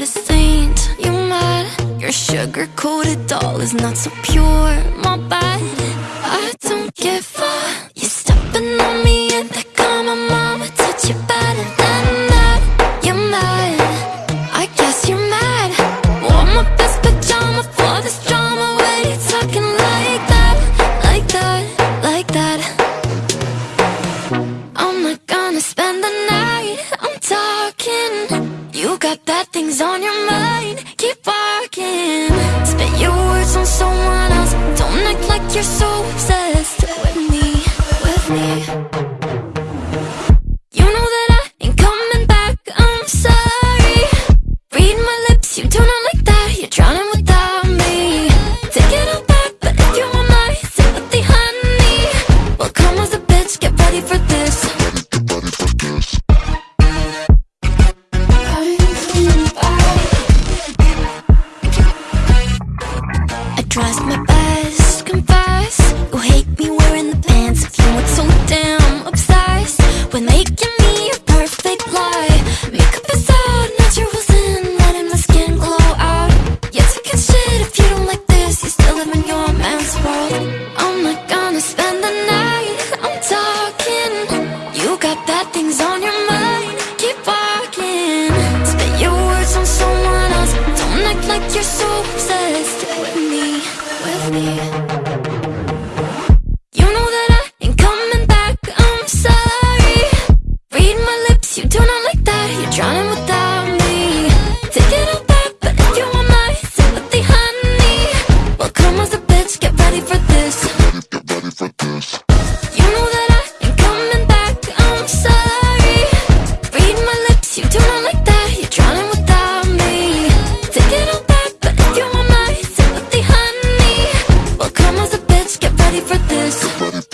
a saint. You mad? Your sugar-coated doll is not so pure, my bad. I got bad things on your mind, keep barking. Spit your words on someone else. Don't act like you're so obsessed with me, with me. You know that I ain't coming back, I'm sorry. Read my lips, you do You hate me wearing the pants you weren't so damn obsessed With making me a perfect lie. Makeup is out, naturals in Letting my skin glow out. Shit if you don't like this You still live in your man's world. I'm not gonna spend the night I'm talking. You got bad things on your mind Keep walking. Spit your words on someone else Don't act like you're so me. Everybody